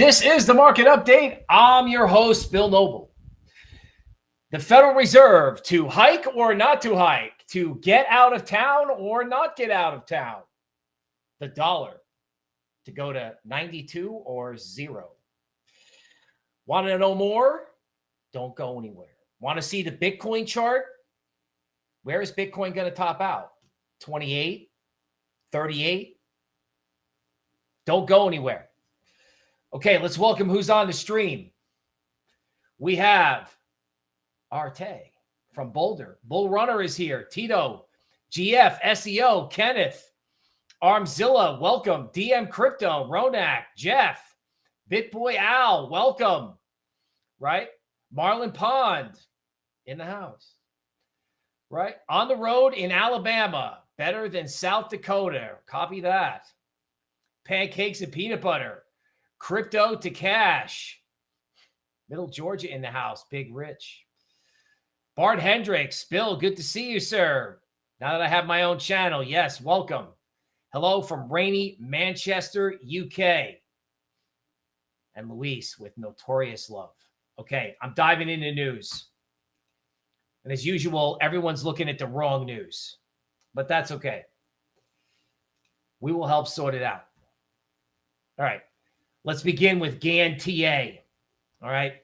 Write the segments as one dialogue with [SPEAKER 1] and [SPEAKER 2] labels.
[SPEAKER 1] This is the market update. I'm your host, Bill Noble. The Federal Reserve to hike or not to hike, to get out of town or not get out of town. The dollar to go to 92 or zero. Want to know more? Don't go anywhere. Want to see the Bitcoin chart? Where is Bitcoin going to top out? 28, 38? Don't go anywhere. Okay, let's welcome who's on the stream. We have Arte from Boulder. Bull Runner is here. Tito, GF, SEO, Kenneth, Armzilla, welcome. DM Crypto, Ronak, Jeff, BitBoy Al, welcome. Right? Marlon Pond in the house. Right? On the road in Alabama, better than South Dakota. Copy that. Pancakes and peanut butter. Crypto to cash. Middle Georgia in the house. Big Rich. Bart Hendricks. Bill, good to see you, sir. Now that I have my own channel. Yes, welcome. Hello from rainy Manchester, UK. And Luis with Notorious Love. Okay, I'm diving into news. And as usual, everyone's looking at the wrong news, but that's okay. We will help sort it out. All right. Let's begin with Gann TA. All right.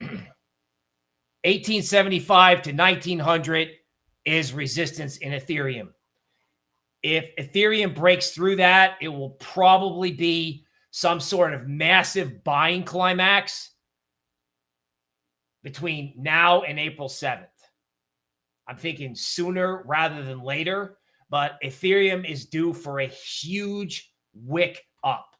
[SPEAKER 1] 1875 to 1900 is resistance in Ethereum. If Ethereum breaks through that, it will probably be some sort of massive buying climax between now and April 7th. I'm thinking sooner rather than later, but Ethereum is due for a huge wick up.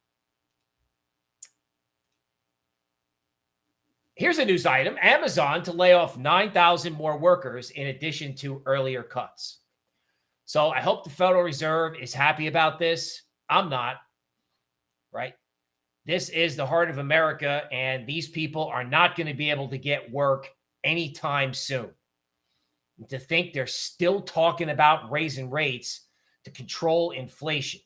[SPEAKER 1] Here's a news item Amazon to lay off 9,000 more workers in addition to earlier cuts. So I hope the Federal Reserve is happy about this. I'm not, right? This is the heart of America, and these people are not going to be able to get work anytime soon. And to think they're still talking about raising rates to control inflation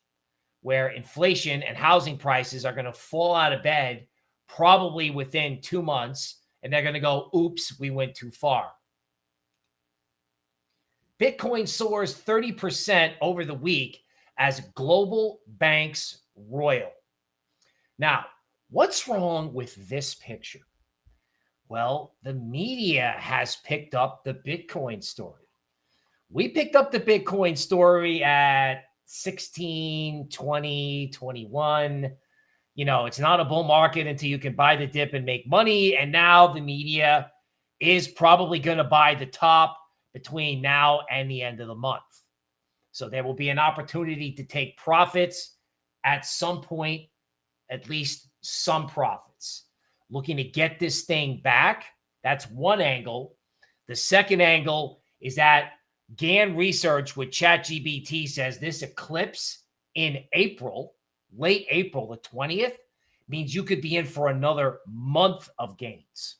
[SPEAKER 1] where inflation and housing prices are going to fall out of bed probably within two months, and they're going to go, oops, we went too far. Bitcoin soars 30% over the week as global banks royal. Now, what's wrong with this picture? Well, the media has picked up the Bitcoin story. We picked up the Bitcoin story at 16, 20, 21. You know, it's not a bull market until you can buy the dip and make money. And now the media is probably going to buy the top between now and the end of the month. So there will be an opportunity to take profits at some point, at least some profits. Looking to get this thing back. That's one angle. The second angle is that Gann research with ChatGPT says this eclipse in April, late April, the 20th, means you could be in for another month of gains.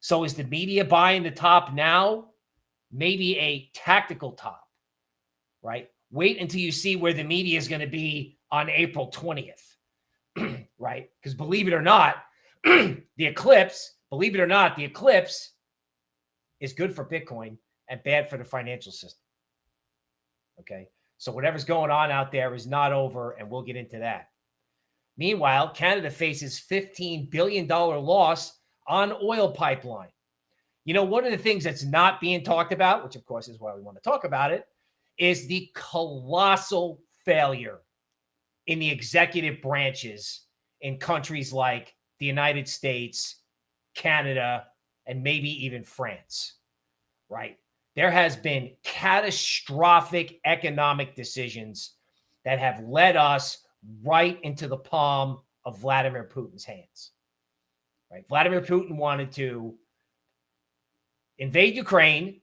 [SPEAKER 1] So is the media buying the top now? Maybe a tactical top, right? Wait until you see where the media is going to be on April 20th, right? Because believe it or not, the eclipse, believe it or not, the eclipse is good for Bitcoin and bad for the financial system. Okay. So whatever's going on out there is not over, and we'll get into that. Meanwhile, Canada faces $15 billion loss on oil pipeline. You know, one of the things that's not being talked about, which of course is why we want to talk about it, is the colossal failure in the executive branches in countries like the United States, Canada, and maybe even France, right? There has been catastrophic economic decisions that have led us right into the palm of Vladimir Putin's hands. Right? Vladimir Putin wanted to invade Ukraine,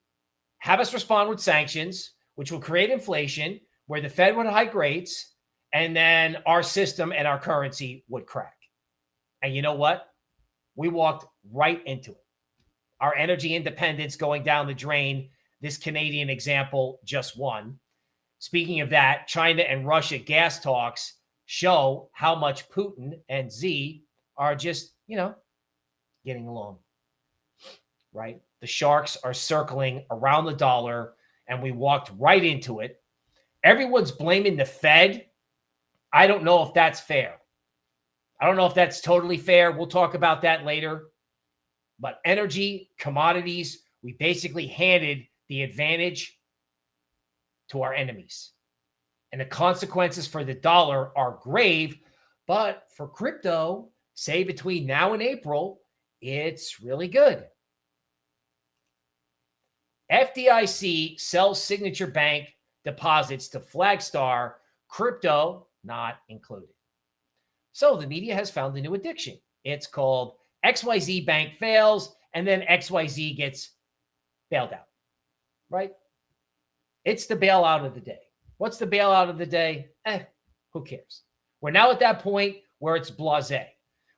[SPEAKER 1] have us respond with sanctions, which will create inflation, where the Fed would hike rates, and then our system and our currency would crack. And you know what? We walked right into it. Our energy independence going down the drain this Canadian example, just one. Speaking of that, China and Russia gas talks show how much Putin and Xi are just, you know, getting along. Right? The sharks are circling around the dollar, and we walked right into it. Everyone's blaming the Fed. I don't know if that's fair. I don't know if that's totally fair. We'll talk about that later. But energy, commodities, we basically handed the advantage to our enemies. And the consequences for the dollar are grave. But for crypto, say between now and April, it's really good. FDIC sells signature bank deposits to Flagstar, crypto not included. So the media has found a new addiction. It's called XYZ Bank fails, and then XYZ gets bailed out, right? It's the bailout of the day. What's the bailout of the day? Eh, who cares? We're now at that point where it's blase,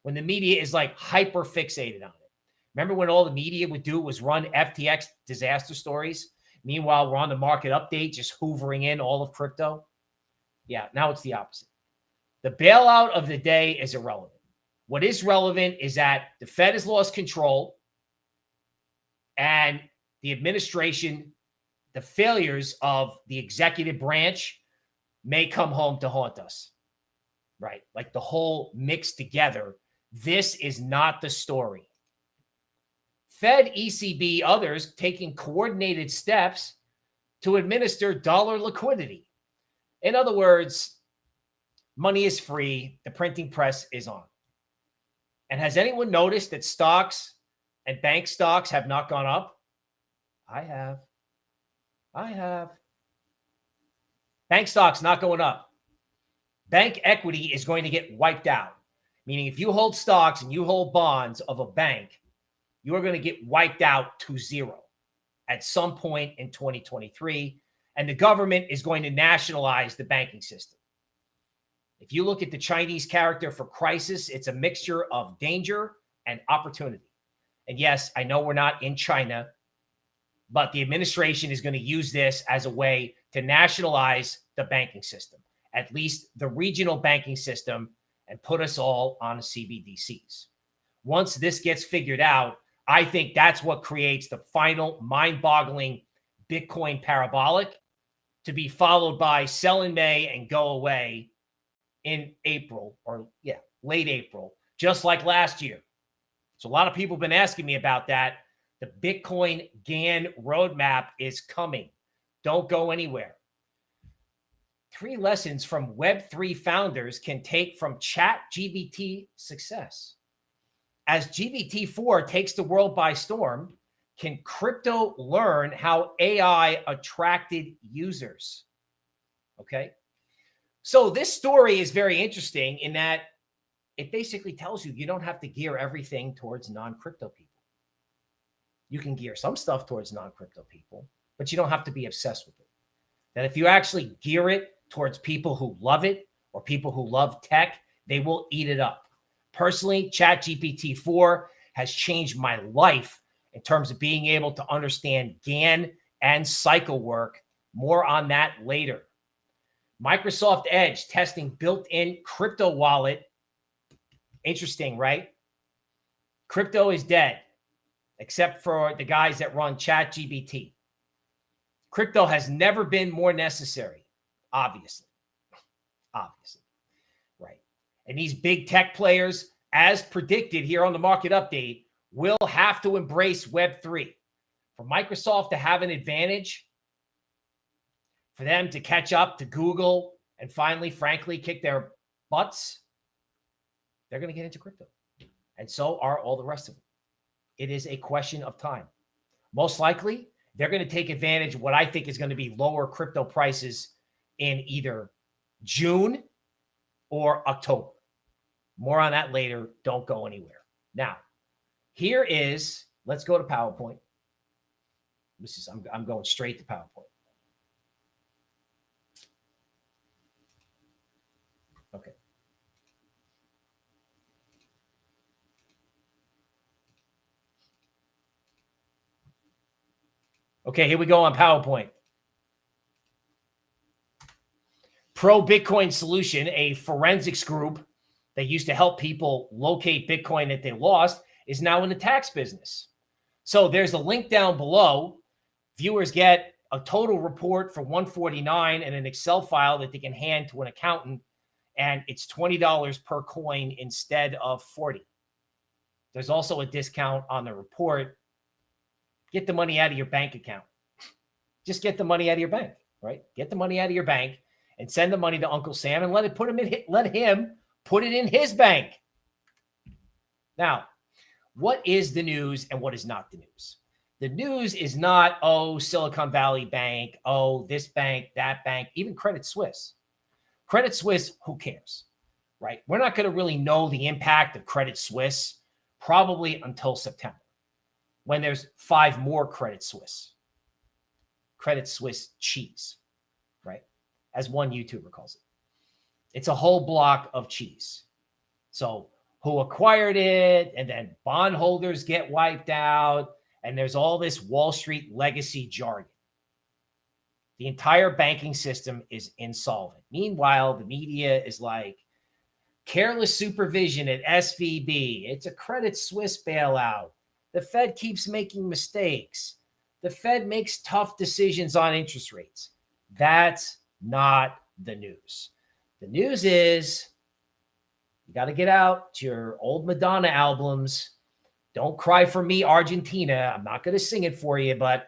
[SPEAKER 1] when the media is like hyper fixated on it. Remember when all the media would do was run FTX disaster stories? Meanwhile, we're on the market update, just hoovering in all of crypto. Yeah, now it's the opposite. The bailout of the day is irrelevant. What is relevant is that the Fed has lost control and the administration, the failures of the executive branch may come home to haunt us. Right? Like the whole mixed together. This is not the story. Fed, ECB, others taking coordinated steps to administer dollar liquidity. In other words, money is free, the printing press is on. And has anyone noticed that stocks and bank stocks have not gone up? I have. I have. Bank stocks not going up. Bank equity is going to get wiped out. Meaning, if you hold stocks and you hold bonds of a bank, you are going to get wiped out to zero at some point in 2023. And the government is going to nationalize the banking system. If you look at the Chinese character for crisis, it's a mixture of danger and opportunity. And yes, I know we're not in China, but the administration is going to use this as a way to nationalize the banking system, at least the regional banking system, and put us all on CBDCs. Once this gets figured out, I think that's what creates the final mind boggling Bitcoin parabolic to be followed by sell in May and go away in April or yeah, late April, just like last year. So a lot of people have been asking me about that. The Bitcoin Gann roadmap is coming. Don't go anywhere. Three lessons from Web3 founders can take from Chat GBT success. As GPT-4 takes the world by storm, can crypto learn how AI attracted users? Okay. So this story is very interesting in that it basically tells you you don't have to gear everything towards non-crypto people. You can gear some stuff towards non-crypto people, but you don't have to be obsessed with it. That if you actually gear it towards people who love it or people who love tech, they will eat it up. Personally, ChatGPT 4 has changed my life in terms of being able to understand Gann and cycle work. More on that later. Microsoft Edge testing built-in crypto wallet. Interesting, right? Crypto is dead, except for the guys that run ChatGPT. Crypto has never been more necessary, obviously. Obviously. Right. And these big tech players, as predicted here on the market update, will have to embrace Web3. For Microsoft to have an advantage, for them to catch up to Google and finally, frankly, kick their butts, they're going to get into crypto. And so are all the rest of them. It is a question of time. Most likely, they're going to take advantage of what I think is going to be lower crypto prices in either June or October. More on that later. Don't go anywhere. Now, here is, let's go to PowerPoint. This is, I'm, I'm going straight to PowerPoint. Okay. Okay, here we go on PowerPoint. Pro Bitcoin Solution, a forensics group that used to help people locate Bitcoin that they lost, is now in the tax business. So there's a link down below. Viewers get a total report for 149 and an Excel file that they can hand to an accountant and it's $20 per coin instead of 40. There's also a discount on the report. Get the money out of your bank account. Just get the money out of your bank, right? Get the money out of your bank and send the money to Uncle Sam and let it put him in let him put it in his bank. Now, what is the news and what is not the news? The news is not, oh, Silicon Valley Bank, oh, this bank, that bank, even Credit Suisse. Credit Suisse, who cares, right? We're not going to really know the impact of Credit Suisse probably until September when there's five more Credit Suisse. Credit Suisse cheese, right? As one YouTuber calls it. It's a whole block of cheese. So who acquired it and then bondholders get wiped out and there's all this Wall Street legacy jargon. The entire banking system is insolvent. Meanwhile, the media is like careless supervision at SVB. It's a Credit Suisse bailout. The Fed keeps making mistakes. The Fed makes tough decisions on interest rates. That's not the news. The news is you got to get out to your old Madonna albums. Don't cry for me, Argentina. I'm not going to sing it for you, but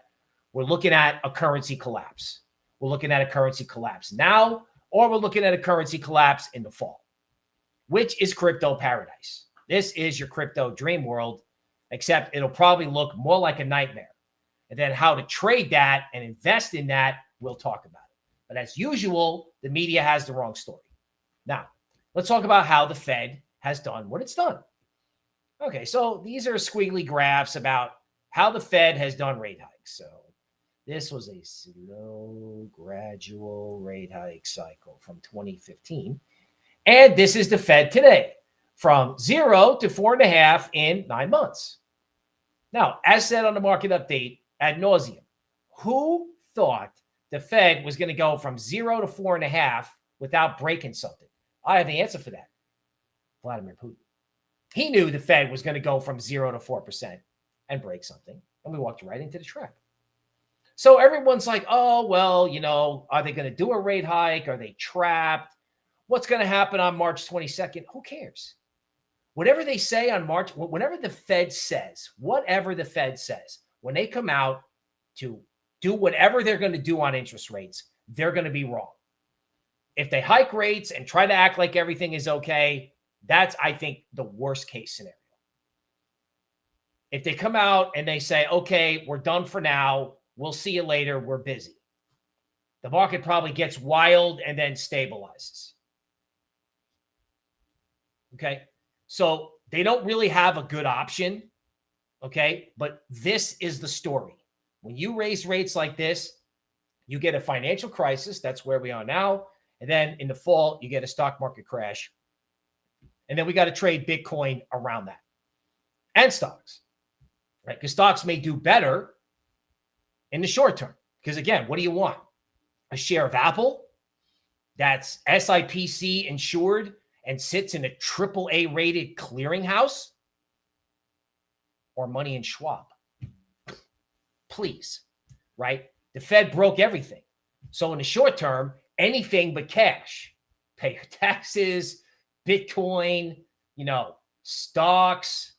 [SPEAKER 1] we're looking at a currency collapse. We're looking at a currency collapse now, or we're looking at a currency collapse in the fall, which is crypto paradise. This is your crypto dream world, except it'll probably look more like a nightmare. And then how to trade that and invest in that, we'll talk about it. But as usual, the media has the wrong story. Now, let's talk about how the Fed has done what it's done. Okay, so these are squiggly graphs about how the Fed has done rate hikes. So this was a slow, gradual rate hike cycle from 2015. And this is the Fed today from zero to four and a half in nine months. Now, as said on the market update ad nauseum, who thought the Fed was going to go from zero to four and a half without breaking something? I have the answer for that. Vladimir Putin. He knew the Fed was going to go from zero to 4% and break something. And we walked right into the trap. So everyone's like, oh, well, you know, are they going to do a rate hike? Are they trapped? What's going to happen on March 22nd? Who cares? Whatever they say on March, whenever the Fed says, whatever the Fed says, when they come out to do whatever they're going to do on interest rates, they're going to be wrong. If they hike rates and try to act like everything is okay, that's, I think, the worst case scenario. If they come out and they say, okay, we're done for now, We'll see you later. We're busy. The market probably gets wild and then stabilizes. Okay. So they don't really have a good option. Okay. But this is the story. When you raise rates like this, you get a financial crisis. That's where we are now. And then in the fall, you get a stock market crash. And then we got to trade Bitcoin around that and stocks, right? Because stocks may do better in the short term. Because again, what do you want? A share of Apple that's SIPC insured and sits in a triple A rated clearinghouse or money in Schwab? Please, right? The Fed broke everything. So in the short term, anything but cash. Pay your taxes, Bitcoin, you know, stocks,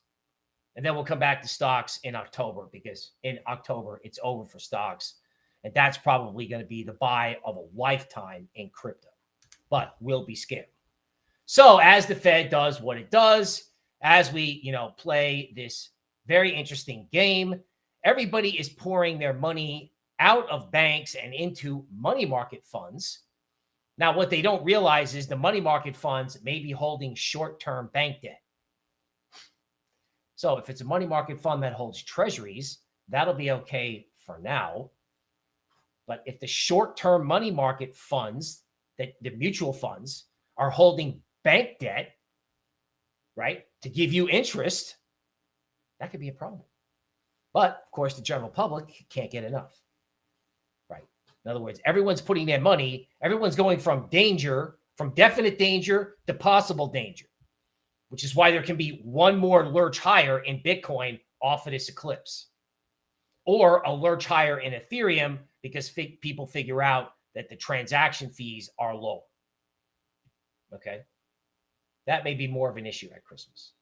[SPEAKER 1] and then we'll come back to stocks in October because in October it's over for stocks. And that's probably going to be the buy of a lifetime in crypto, but we'll be scared. So as the Fed does what it does, as we, you know, play this very interesting game, everybody is pouring their money out of banks and into money market funds. Now, what they don't realize is the money market funds may be holding short-term bank debt. So if it's a money market fund that holds treasuries, that'll be okay for now. But if the short-term money market funds, that the mutual funds are holding bank debt, right, to give you interest, that could be a problem. But of course, the general public can't get enough, right? In other words, everyone's putting their money, everyone's going from danger, from definite danger to possible danger, which is why there can be one more lurch higher in Bitcoin off of this eclipse or a lurch higher in Ethereum because people figure out that the transaction fees are low. Okay. That may be more of an issue at Christmas.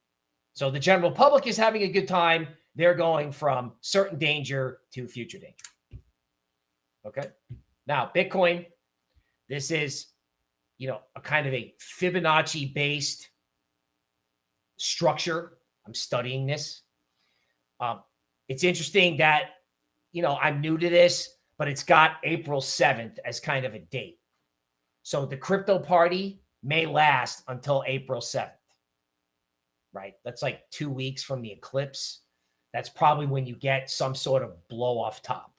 [SPEAKER 1] So the general public is having a good time. They're going from certain danger to future danger. Okay. Now, Bitcoin, this is, you know, a kind of a Fibonacci based structure. I'm studying this. Um, it's interesting that, you know, I'm new to this, but it's got April 7th as kind of a date. So the crypto party may last until April 7th, right? That's like two weeks from the eclipse. That's probably when you get some sort of blow off top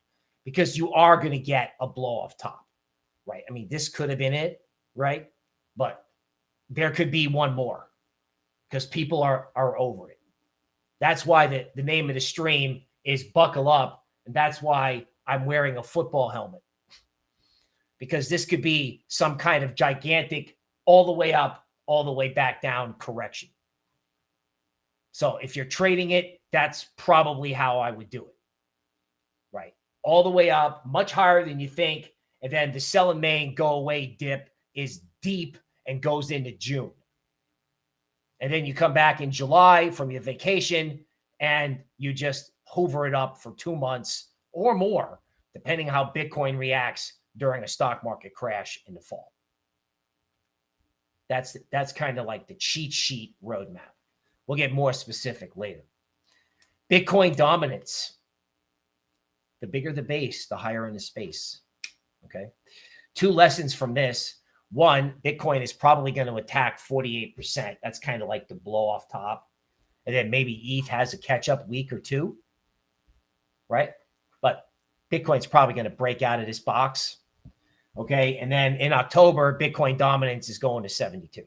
[SPEAKER 1] because you are going to get a blow off top, right? I mean, this could have been it, right? But there could be one more because people are are over it. That's why the, the name of the stream is buckle up. And that's why I'm wearing a football helmet. Because this could be some kind of gigantic all the way up, all the way back down correction. So if you're trading it, that's probably how I would do it. Right all the way up, much higher than you think. And then the sell in go away dip is deep and goes into June. And then you come back in July from your vacation and you just hoover it up for two months or more, depending how Bitcoin reacts during a stock market crash in the fall. That's that's kind of like the cheat sheet roadmap. We'll get more specific later. Bitcoin dominance. The bigger the base, the higher in the space. Okay. Two lessons from this. One, Bitcoin is probably going to attack 48%. That's kind of like the blow off top. And then maybe ETH has a catch up week or two. Right. But Bitcoin's probably going to break out of this box. Okay. And then in October, Bitcoin dominance is going to 72.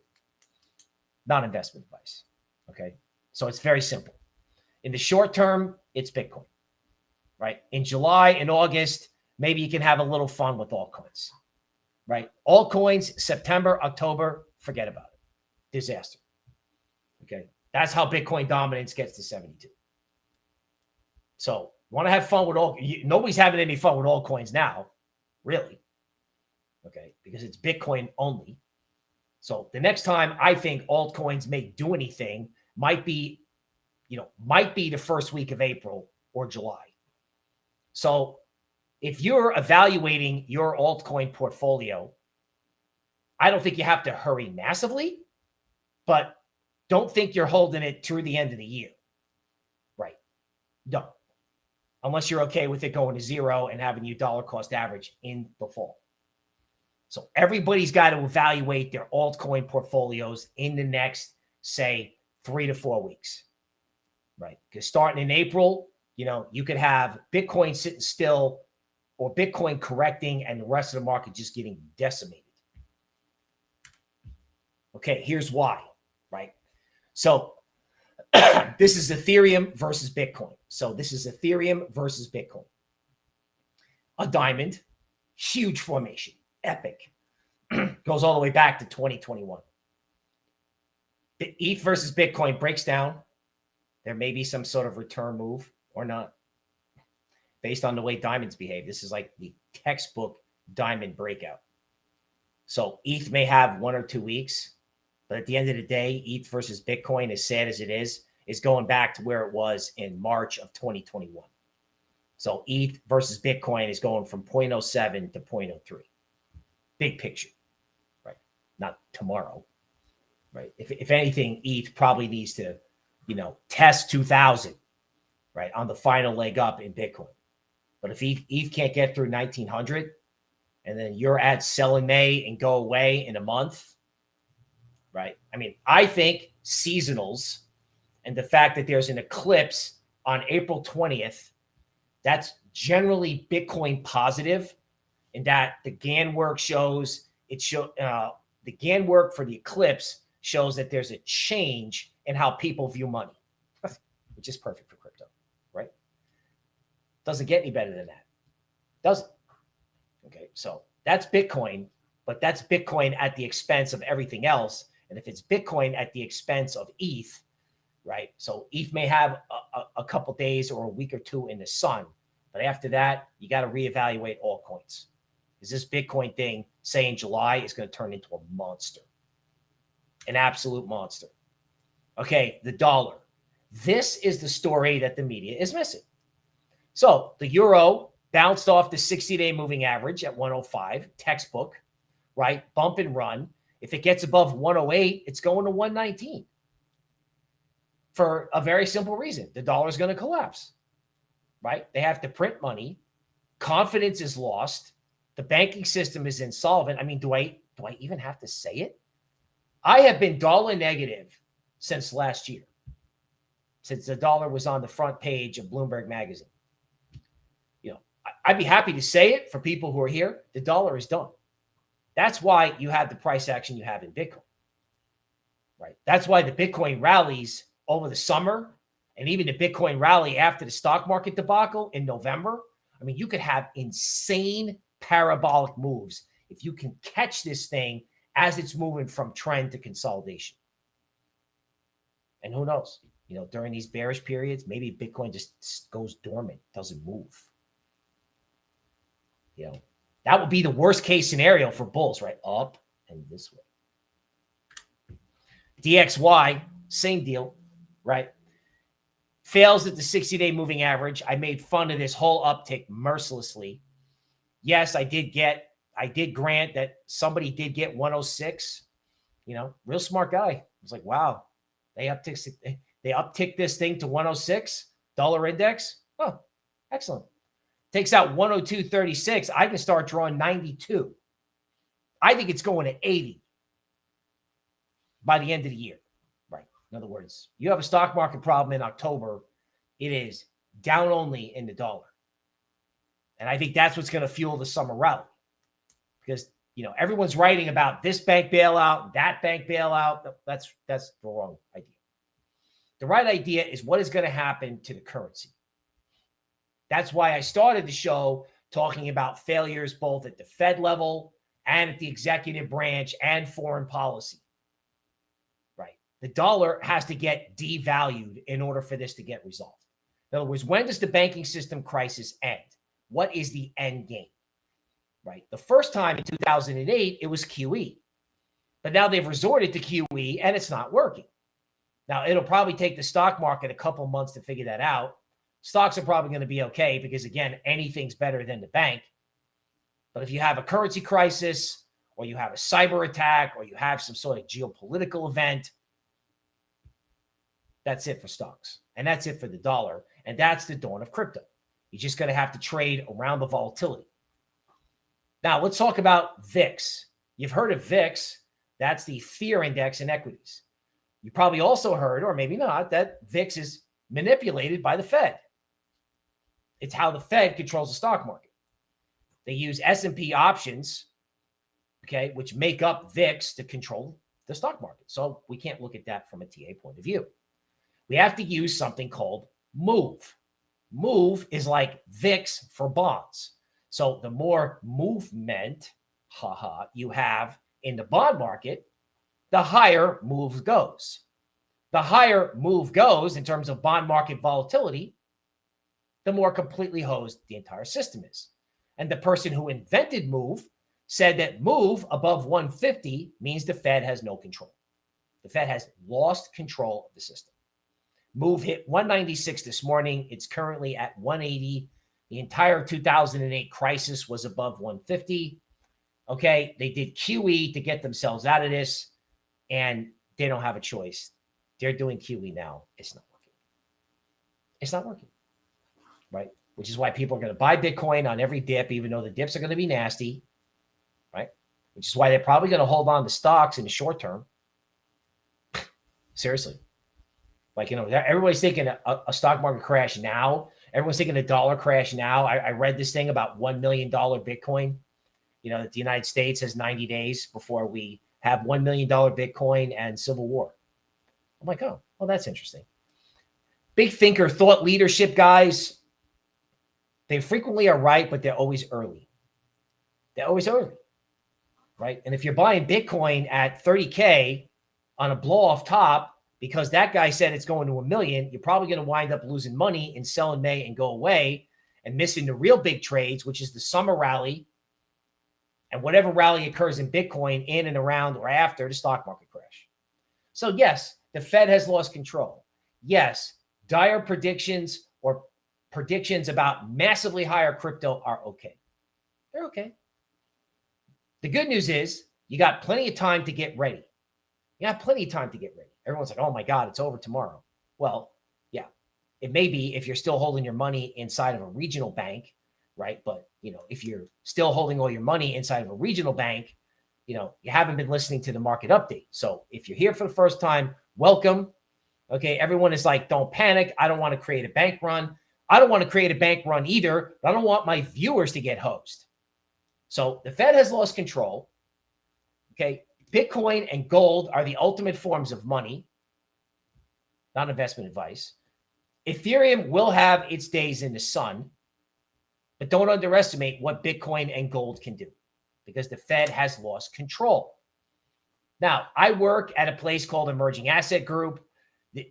[SPEAKER 1] Not investment advice. Okay. So it's very simple. In the short term, it's Bitcoin right? In July and August, maybe you can have a little fun with altcoins, right? Altcoins, September, October, forget about it. Disaster. Okay. That's how Bitcoin dominance gets to 72. So, want to have fun with all nobody's having any fun with altcoins now, really. Okay, because it's Bitcoin only. So the next time I think altcoins may do anything might be, you know, might be the first week of April or July. So if you're evaluating your altcoin portfolio, I don't think you have to hurry massively, but don't think you're holding it through the end of the year. Right. Don't. Unless you're okay with it going to zero and having you dollar cost average in the fall. So everybody's got to evaluate their altcoin portfolios in the next, say, three to four weeks. Right. Because starting in April, you know, you could have Bitcoin sitting still or Bitcoin correcting and the rest of the market just getting decimated. Okay, here's why, right? So this is Ethereum versus Bitcoin. So this is Ethereum versus Bitcoin. A diamond, huge formation, epic. Goes all the way back to 2021. The ETH versus Bitcoin breaks down. There may be some sort of return move or not based on the way diamonds behave. This is like the textbook diamond breakout. So ETH may have one or two weeks, but at the end of the day, ETH versus Bitcoin, as sad as it is, is going back to where it was in March of 2021. So ETH versus Bitcoin is going from 0.07 to 0.03. Big picture, right? Not tomorrow, right? If, if anything, ETH probably needs to, you know, test 2000 right, on the final leg up in Bitcoin. But if ETH, ETH can't get through 1900 and then you're at selling May and go away in a month, right? I mean, I think seasonals and the fact that there's an eclipse on April 20th, that's generally Bitcoin positive in that the Gann work shows it show uh, the Gann work for the eclipse shows that there's a change in how people view money, which is perfect for crypto, right? doesn't get any better than that. Doesn't. Okay. So that's Bitcoin, but that's Bitcoin at the expense of everything else. And if it's Bitcoin at the expense of ETH, right? So ETH may have a, a, a couple days or a week or two in the sun, but after that, you got to reevaluate all coins. Is this Bitcoin thing, say in July, is going to turn into a monster, an absolute monster? Okay, the dollar. This is the story that the media is missing. So the euro bounced off the 60 day moving average at 105, textbook, right? Bump and run. If it gets above 108, it's going to 119 for a very simple reason. The dollar is going to collapse, right? They have to print money. Confidence is lost. The banking system is insolvent. I mean, do I do I even have to say it? I have been dollar negative since last year, since the dollar was on the front page of Bloomberg Magazine. You know, I'd be happy to say it for people who are here. The dollar is done. That's why you have the price action you have in Bitcoin. Right. That's why the Bitcoin rallies over the summer and even the Bitcoin rally after the stock market debacle in November. I mean, you could have insane parabolic moves if you can catch this thing as it's moving from trend to consolidation. And who knows? You know, during these bearish periods, maybe Bitcoin just goes dormant, doesn't move. You know, that would be the worst case scenario for bulls, right? Up and this way. DXY, same deal, right? Fails at the 60 day moving average. I made fun of this whole uptick mercilessly. Yes, I did get, I did grant that somebody did get 106. You know, real smart guy. I was like, wow, they upticked, they upticked this thing to 106 dollar index. Oh, excellent takes out 102.36, I can start drawing 92. I think it's going to 80 by the end of the year. Right. In other words, you have a stock market problem in October, it is down only in the dollar. And I think that's what's going to fuel the summer rally because you know everyone's writing about this bank bailout, that bank bailout. That's that's the wrong idea. The right idea is what is going to happen to the currency. That's why I started the show talking about failures both at the Fed level and at the executive branch and foreign policy. Right. The dollar has to get devalued in order for this to get resolved. In other words, when does the banking system crisis end? What is the end game? Right. The first time in 2008, it was QE. But now they've resorted to QE and it's not working. Now, it'll probably take the stock market a couple months to figure that out stocks are probably going to be okay because, again, anything's better than the bank. But if you have a currency crisis or you have a cyber attack or you have some sort of geopolitical event, that's it for stocks. And that's it for the dollar. And that's the dawn of crypto. You're just going to have to trade around the volatility. Now, let's talk about VIX. You've heard of VIX. That's the fear index in equities. You probably also heard, or maybe not, that VIX is manipulated by the Fed. It's how the Fed controls the stock market. They use S&P options, okay, which make up VIX to control the stock market. So we can't look at that from a TA point of view. We have to use something called MOVE. MOVE is like VIX for bonds. So the more movement, haha, you have in the bond market, the higher MOVE goes. The higher MOVE goes in terms of bond market volatility, the more completely hosed the entire system is. And the person who invented Move said that Move above 150 means the Fed has no control. The Fed has lost control of the system. Move hit 196 this morning. It's currently at 180. The entire 2008 crisis was above 150. Okay. They did QE to get themselves out of this, and they don't have a choice. They're doing QE now. It's not working. It's not working right? Which is why people are going to buy Bitcoin on every dip, even though the dips are going to be nasty, right? Which is why they're probably going to hold on to stocks in the short term. Seriously. Like, you know, everybody's thinking a, a, stock market crash now. Everyone's thinking a dollar crash now. I, I read this thing about $1 million Bitcoin. You know, that the United States has 90 days before we have $1 million Bitcoin and civil war. I'm like, oh, well, that's interesting. Big thinker, thought leadership guys. They frequently are right, but they're always early. they're always early, right? And if you're buying Bitcoin at 30K on a blow off top because that guy said it's going to a million, you're probably going to wind up losing money and sell in May and go away and missing the real big trades, which is the summer rally and whatever rally occurs in Bitcoin in and around or after the stock market crash. So, yes, the Fed has lost control. Yes, dire predictions or predictions about massively higher crypto are okay. They're okay. The good news is you got plenty of time to get ready. You got plenty of time to get ready. Everyone's like, oh my God, it's over tomorrow. Well, yeah, it may be if you're still holding your money inside of a regional bank, right? But, you know, if you're still holding all your money inside of a regional bank, you know, you haven't been listening to the market update. So if you're here for the first time, welcome. Okay. Everyone is like, don't panic. I don't want to create a bank run. I don't want to create a bank run either, I don't want my viewers to get hosed. So the Fed has lost control. Okay. Bitcoin and gold are the ultimate forms of money, not investment advice. Ethereum will have its days in the sun, but don't underestimate what Bitcoin and gold can do because the Fed has lost control. Now, I work at a place called Emerging Asset Group.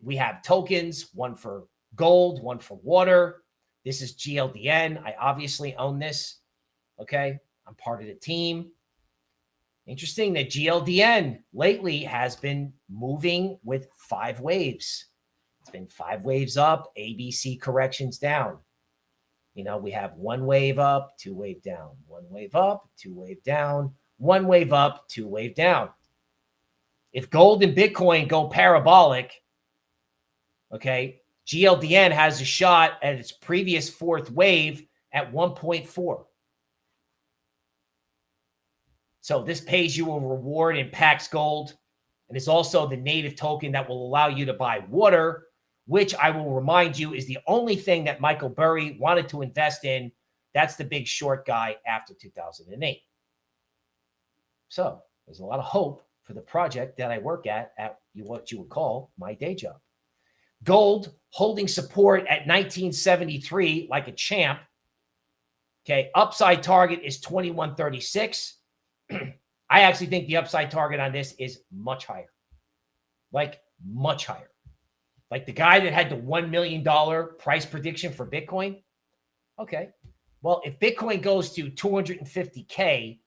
[SPEAKER 1] We have tokens, one for gold, one for water. This is GLDN. I obviously own this. Okay. I'm part of the team. Interesting that GLDN lately has been moving with five waves. It's been five waves up, ABC corrections down. You know, we have one wave up, two wave down, one wave up, two wave down, one wave up, two wave down. If gold and Bitcoin go parabolic, okay, GLDN has a shot at its previous fourth wave at 1.4. So this pays you a reward in Pax Gold and is also the native token that will allow you to buy water, which I will remind you is the only thing that Michael Burry wanted to invest in. That's the big short guy after 2008. So there's a lot of hope for the project that I work at at what you would call my day job. Gold holding support at 1973 like a champ. Okay, upside target is 2136. I actually think the upside target on this is much higher. Like much higher. Like the guy that had the $1 million price prediction for Bitcoin. Okay. Well, if Bitcoin goes to 250K,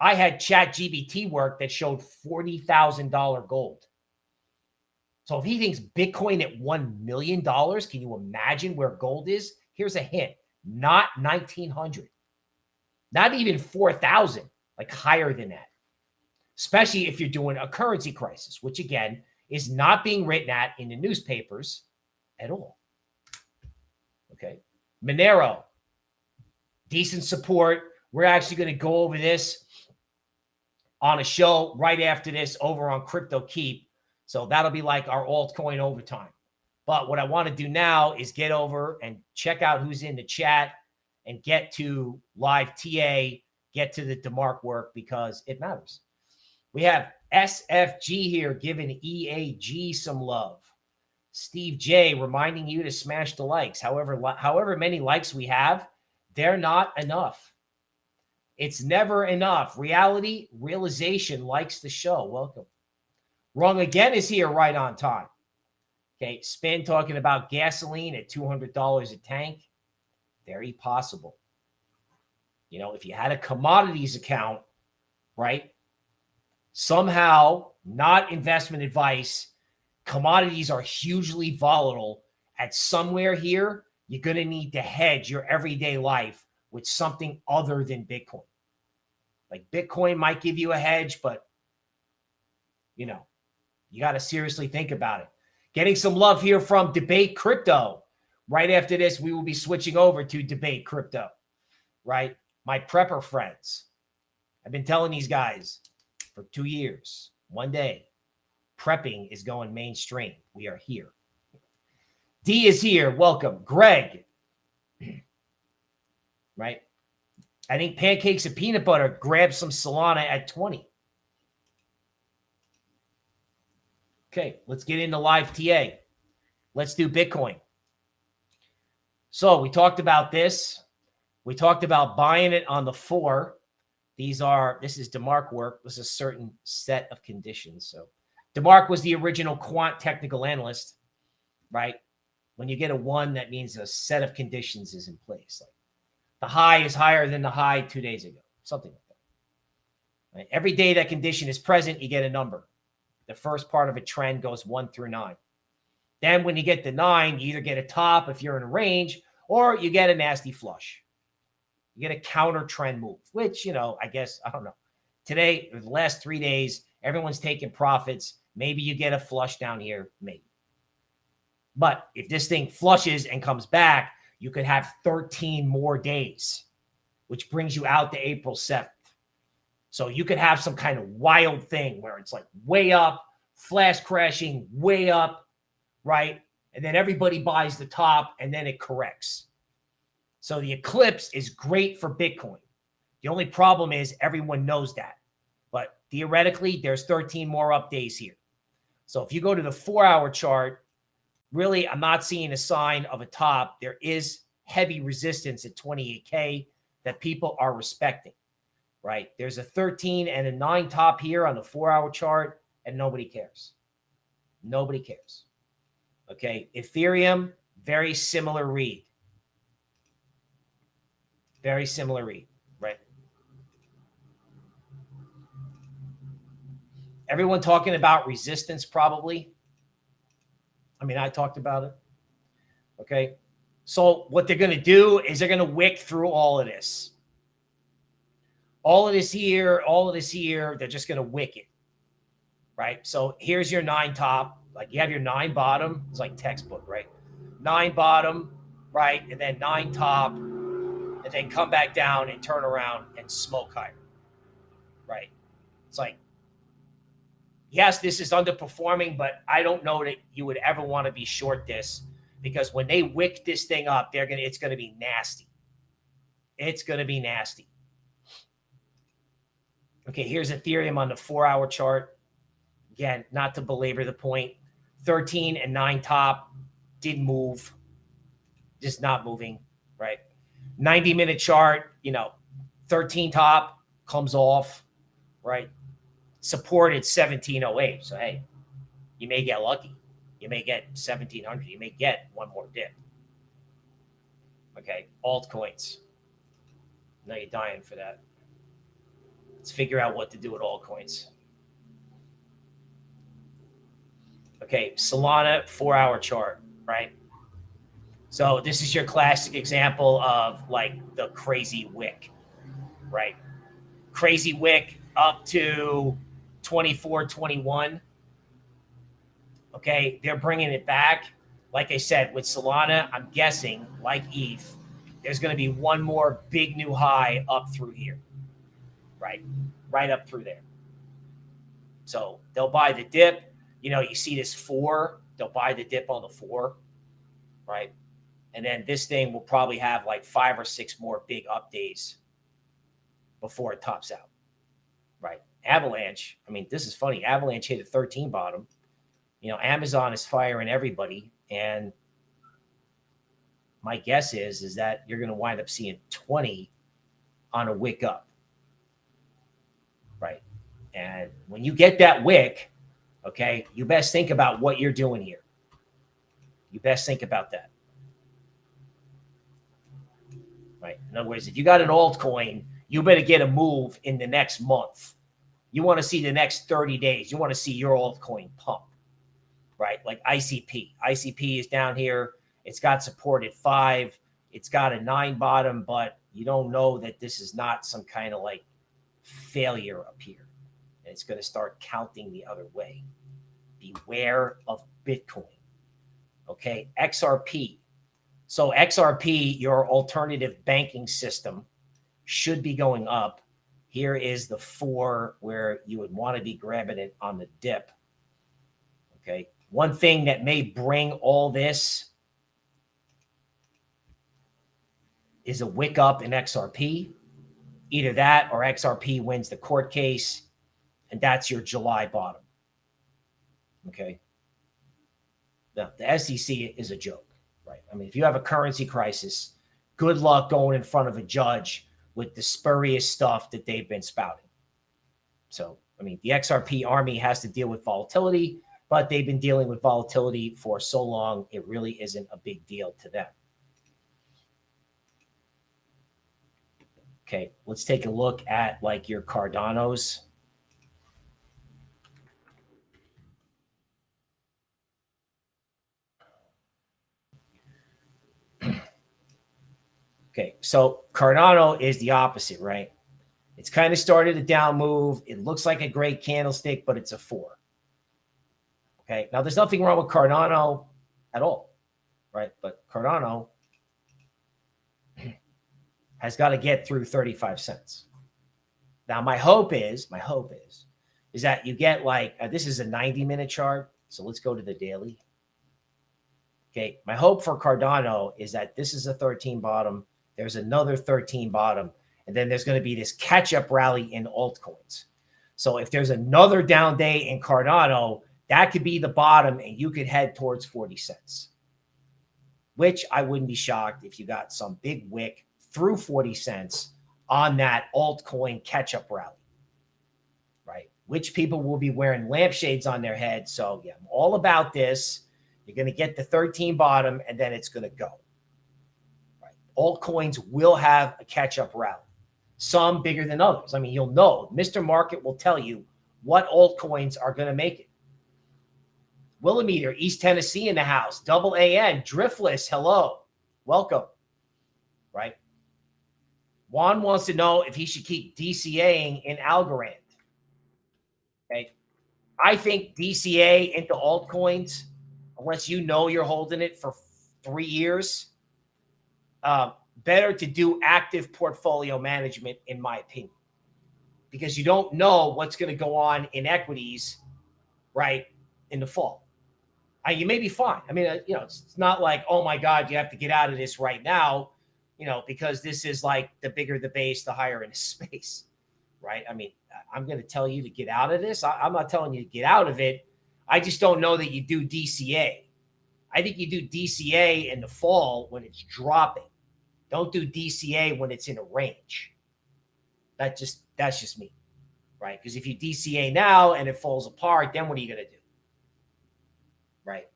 [SPEAKER 1] I had ChatGPT work that showed $40,000 gold. So if he thinks Bitcoin at $1 million, can you imagine where gold is? Here's a hint, not 1900, not even 4,000, like higher than that, especially if you're doing a currency crisis, which again is not being written at in the newspapers at all. Okay. Monero, decent support. We're actually going to go over this on a show right after this over on Crypto Keep so that'll be like our altcoin overtime. But what I want to do now is get over and check out who's in the chat and get to live TA, get to the DeMark work because it matters. We have SFG here giving EAG some love. Steve J reminding you to smash the likes. However, however many likes we have, they're not enough. It's never enough. Reality, realization likes the show. Welcome. Wrong again is here right on time. Okay, Spin talking about gasoline at $200 a tank. Very possible. You know, if you had a commodities account, right? Somehow, not investment advice, commodities are hugely volatile. At somewhere here, you're going to need to hedge your everyday life with something other than Bitcoin. Like Bitcoin might give you a hedge, but you know, you got to seriously think about it. Getting some love here from Debate Crypto. Right after this, we will be switching over to Debate Crypto, right? My prepper friends. I've been telling these guys for two years. One day, prepping is going mainstream. We are here. D is here. Welcome. Greg. right? I think pancakes and peanut butter grab some Solana at 20. Okay, let's get into live TA. Let's do Bitcoin. So we talked about this. We talked about buying it on the four. These are, this is DeMark work. This is a certain set of conditions. So DeMark was the original quant technical analyst, right? When you get a one, that means a set of conditions is in place. Like the high is higher than the high two days ago, something like that. Right? Every day that condition is present, you get a number. The first part of a trend goes one through nine. Then when you get the nine, you either get a top if you're in a range or you get a nasty flush. You get a counter trend move, which, you know, I guess, I don't know. Today, the last three days, everyone's taking profits. Maybe you get a flush down here, maybe. But if this thing flushes and comes back, you could have 13 more days, which brings you out to April 7th. So you could have some kind of wild thing where it's like way up, flash crashing, way up, right? And then everybody buys the top and then it corrects. So the eclipse is great for Bitcoin. The only problem is everyone knows that. But theoretically, there's 13 more up days here. So if you go to the four hour chart, really, I'm not seeing a sign of a top. There is heavy resistance at 28K that people are respecting, right? There's a 13 and a nine top here on the four hour chart, and nobody cares. Nobody cares. Okay. Ethereum, very similar read. Very similar read, right? Everyone talking about resistance, probably. I mean, I talked about it. Okay. So what they're going to do is they're going to wick through all of this. All of this here, all of this here, they're just going to wick it. Right. So here's your nine top. Like you have your nine bottom. It's like textbook, right? Nine bottom, right? And then nine top, and then come back down and turn around and smoke higher. Right. It's like yes, this is underperforming, but I don't know that you would ever want to be short this because when they wick this thing up, they're gonna it's gonna be nasty. It's gonna be nasty. Okay, here's Ethereum on the four-hour chart. Again, not to belabor the point. 13 and 9 top did move. Just not moving? 90 minute chart, you know, 13 top comes off, right? supported 1708. So, hey, you may get lucky. You may get 1700. You may get one more dip. Okay. Altcoins. Now you're dying for that. Let's figure out what to do with altcoins. Okay. Solana four hour chart, right? So this is your classic example of like the crazy wick, right? Crazy wick up to 24, 21. Okay, they're bringing it back. Like I said, with Solana, I'm guessing, like ETH, there's going to be one more big new high up through here. Right, right up through there. So they'll buy the dip. You know, you see this four, they'll buy the dip on the four, right? And then this thing will probably have like five or six more big up days before it tops out, right? Avalanche, I mean, this is funny. Avalanche hit a 13 bottom. You know, Amazon is firing everybody. And my guess is, is that you're going to wind up seeing 20 on a wick up. Right. And when you get that wick, okay, you best think about what you're doing here. You best think about that. Right. In other words, if you got an altcoin, you better get a move in the next month you want to see the next 30 days. You want to see your altcoin pump, right? Like ICP. ICP is down here. It's got support at five. It's got a nine bottom, but you don't know that this is not some kind of like failure up here. And it's going to start counting the other way. Beware of Bitcoin. Okay. XRP. So XRP, your alternative banking system, should be going up here is the four where you would want to be grabbing it on the dip. Okay. One thing that may bring all this is a wick up in XRP. Either that or XRP wins the court case, and that's your July bottom. Okay. Now, the SEC is a joke, right? I mean, if you have a currency crisis, good luck going in front of a judge with the spurious stuff that they've been spouting. So, I mean, the XRP army has to deal with volatility, but they've been dealing with volatility for so long, it really isn't a big deal to them. Okay, let's take a look at like your Cardanos. Okay, so Cardano is the opposite, right? It's kind of started a down move. It looks like a great candlestick, but it's a four. Okay, now there's nothing wrong with Cardano at all, right? But Cardano has got to get through 35 cents. Now, my hope is, my hope is, is that you get like, uh, this is a 90 minute chart. So let's go to the daily. Okay. My hope for Cardano is that this is a 13 bottom. There's another 13 bottom. And then there's going to be this catch up rally in altcoins. So if there's another down day in Cardano, that could be the bottom and you could head towards 40 cents, which I wouldn't be shocked if you got some big wick through 40 cents on that altcoin catch up rally, right? Which people will be wearing lampshades on their head. So, yeah, I'm all about this. You're going to get the 13 bottom and then it's going to go. Altcoins will have a catch up rally, some bigger than others. I mean, you'll know, Mr. Market will tell you what altcoins are going to make it. Willimeter, East Tennessee in the house, double AN, Driftless, hello, welcome, right? Juan wants to know if he should keep DCAing in Algorand. Okay. I think DCA into altcoins, unless you know you're holding it for three years, uh, better to do active portfolio management, in my opinion, because you don't know what's going to go on in equities, right, in the fall. I, you may be fine. I mean, uh, you know, it's, it's not like, oh my God, you have to get out of this right now you know, because this is like the bigger the base, the higher in space, right? I mean, I'm going to tell you to get out of this. I, am not telling you to get out of it. I just don't know that you do DCA. I think you do DCA in the fall when it's dropping. Don't do DCA when it's in a range. That just that's just me, right? Because if you DCA now and it falls apart, then what are you to do? Right.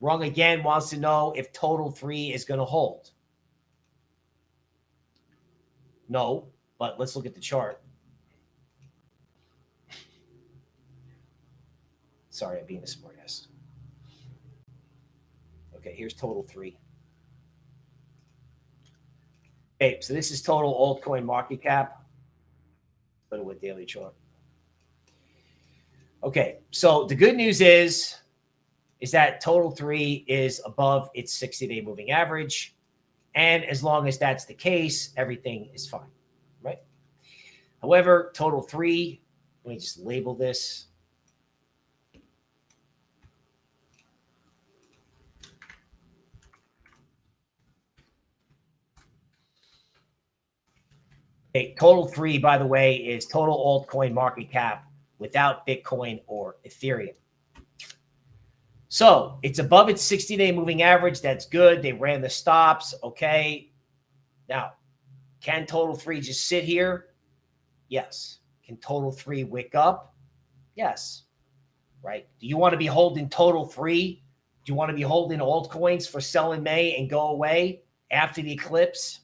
[SPEAKER 1] Wrong again wants to know if total three is to hold. No, but let's look at the chart. Sorry, I'm being a smartass. Okay, here's total three. Okay, so this is total altcoin market cap. Put it with daily chart. Okay, so the good news is, is that total three is above its 60-day moving average. And as long as that's the case, everything is fine, right? However, total three, let me just label this. Okay, total three, by the way, is total altcoin market cap without Bitcoin or Ethereum. So it's above its 60 day moving average. That's good. They ran the stops. Okay. Now, can total three just sit here? Yes. Can total three wick up? Yes. Right. Do you want to be holding total three? Do you want to be holding altcoins for sell in May and go away after the eclipse?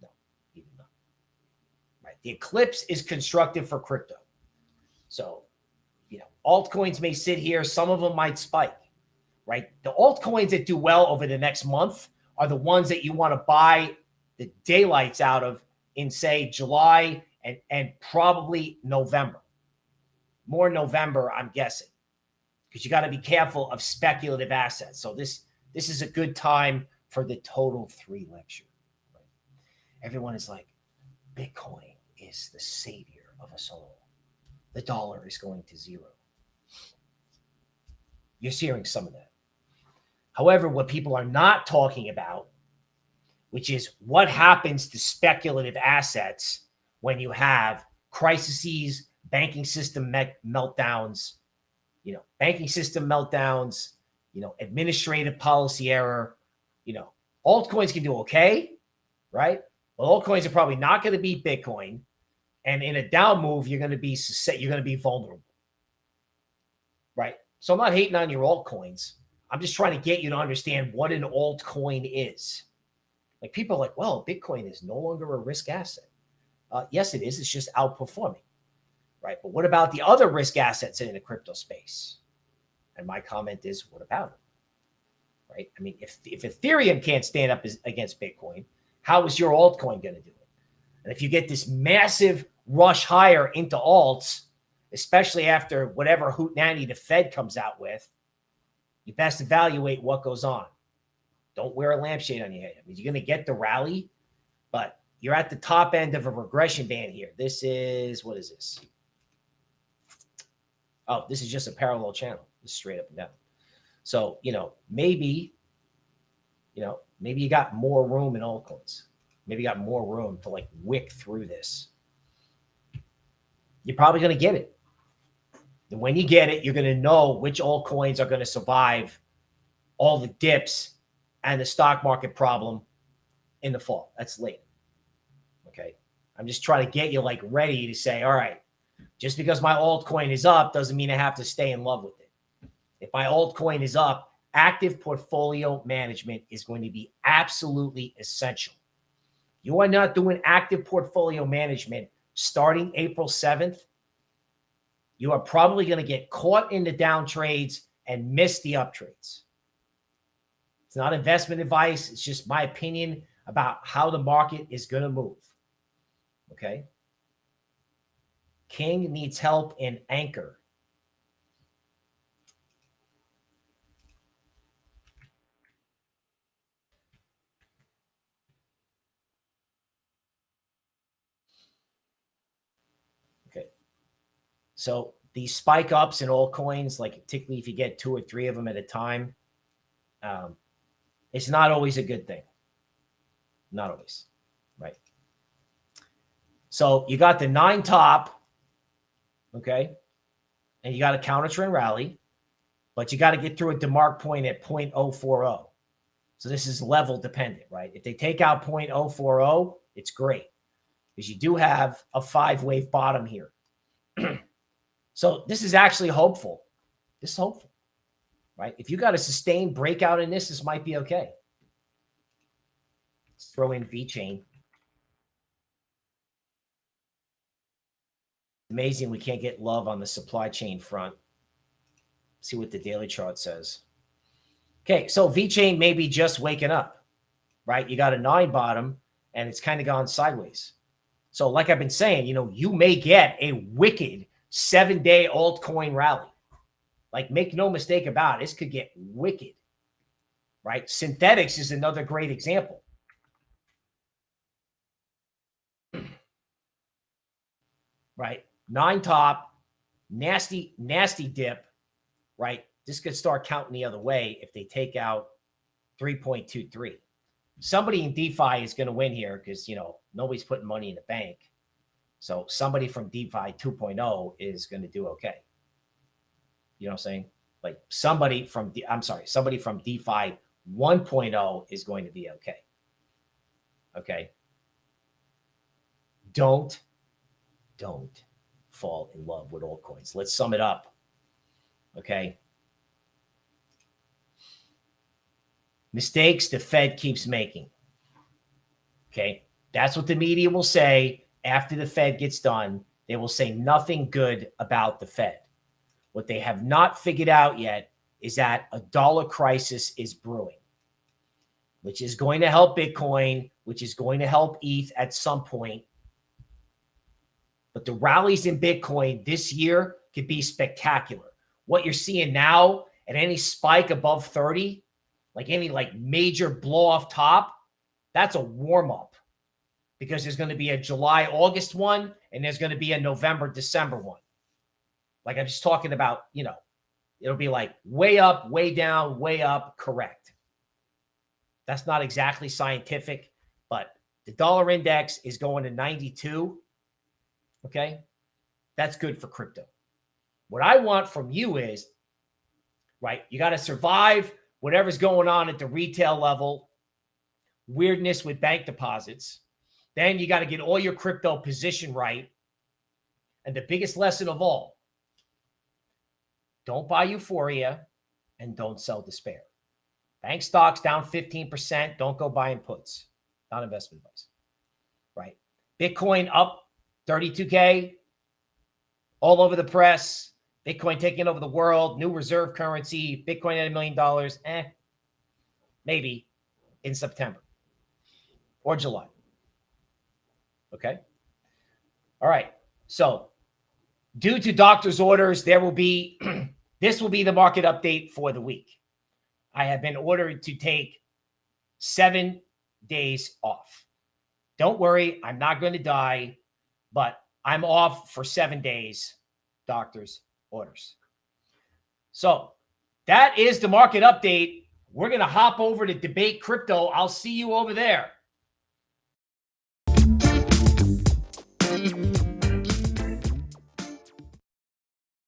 [SPEAKER 1] No, even not. Right. The eclipse is constructive for crypto. So you know, altcoins may sit here. Some of them might spike, right? The altcoins that do well over the next month are the ones that you want to buy the daylights out of in, say, July and, and probably November. More November, I'm guessing, because you got to be careful of speculative assets. So this this is a good time for the total three lecture. Everyone is like, Bitcoin is the savior of us all. The dollar is going to zero. You're hearing some of that. However, what people are not talking about, which is what happens to speculative assets when you have crises, banking system meltdowns, you know, banking system meltdowns, you know, administrative policy error, you know, altcoins can do okay, right? Well, altcoins are probably not going to beat Bitcoin. And in a down move, you're going to be you're going to be vulnerable. Right. So I'm not hating on your altcoins. I'm just trying to get you to understand what an altcoin is. Like people are like, well, Bitcoin is no longer a risk asset. Uh, yes, it is. It's just outperforming. Right. But what about the other risk assets in the crypto space? And my comment is, what about it? Right. I mean, if, if Ethereum can't stand up against Bitcoin, how is your altcoin going to do it? And if you get this massive rush higher into alts, especially after whatever hootenanny the Fed comes out with, you best evaluate what goes on. Don't wear a lampshade on your head. I mean, you're going to get the rally, but you're at the top end of a regression band here. This is, what is this? Oh, this is just a parallel channel. It's straight up and down. So, you know, maybe, you know, maybe you got more room in altcoins. Maybe you got more room to like wick through this. You're probably going to get it. And when you get it, you're going to know which altcoins are going to survive all the dips and the stock market problem in the fall. That's late. Okay. I'm just trying to get you like ready to say, all right, just because my altcoin is up doesn't mean I have to stay in love with it. If my altcoin is up, active portfolio management is going to be absolutely essential. You are not doing active portfolio management starting April 7th. You are probably going to get caught in the down trades and miss the up trades. It's not investment advice. It's just my opinion about how the market is going to move. Okay. King needs help in Ankr. Okay. So these spike ups in all coins, like particularly if you get two or three of them at a time, um, it's not always a good thing. Not always, right? So you got the nine top, okay? And you got a counter trend rally, but you got to get through a DeMark point at 0.040. So this is level dependent, right? If they take out 0.040, it's great because you do have a five wave bottom here. so this is actually hopeful. This is hopeful right? If you got a sustained breakout in this, this might be okay. Let's throw in VeChain. Amazing we can't get love on the supply chain front. See what the daily chart says. Okay, so VeChain may be just waking up, right? You got a nine bottom and it's kind of gone sideways. So like I've been saying, you know, you may get a wicked seven-day altcoin rally. Like, make no mistake about it, this could get wicked, right? Synthetix is another great example. right? Nine top, nasty, nasty dip, right? This could start counting the other way if they take out 3.23. Somebody in DeFi is going to win here because, you know, nobody's putting money in the bank. So somebody from DeFi 2.0 is going to do okay. You know what I'm saying? Like somebody from, I'm sorry, somebody from DeFi 1.0 is going to be okay. Okay. Don't, don't fall in love with altcoins. Let's sum it up. Okay. Mistakes the Fed keeps making. Okay. That's what the media will say after the Fed gets done. They will say nothing good about the Fed. What they have not figured out yet is that a dollar crisis is brewing, which is going to help Bitcoin, which is going to help ETH at some point. But the rallies in Bitcoin this year could be spectacular. What you're seeing now at any spike above 30, like any like major blow off top, that's a warm up because there's going to be a July, August one, and there's going to be a November, December one. Like I'm just talking about, you know, it'll be like way up, way down, way up, correct. That's not exactly scientific, but the dollar index is going to 92. Okay. That's good for crypto. What I want from you is, right, you got to survive whatever's going on at the retail level, weirdness with bank deposits. Then you got to get all your crypto position right. And the biggest lesson of all don't buy euphoria and don't sell despair. Bank stocks down 15%. Don't go buying puts. Not investment advice. Right. Bitcoin up 32K all over the press. Bitcoin taking over the world, new reserve currency, Bitcoin at a million dollars. Eh, maybe in September or July. Okay. All right. So, due to doctor's orders, there will be this will be the market update for the week. I have been ordered to take seven days off. Don't worry, I'm not going to die, but I'm off for seven days, doctor's orders. So that is the market update. We're going to hop over to debate crypto. I'll see you over there.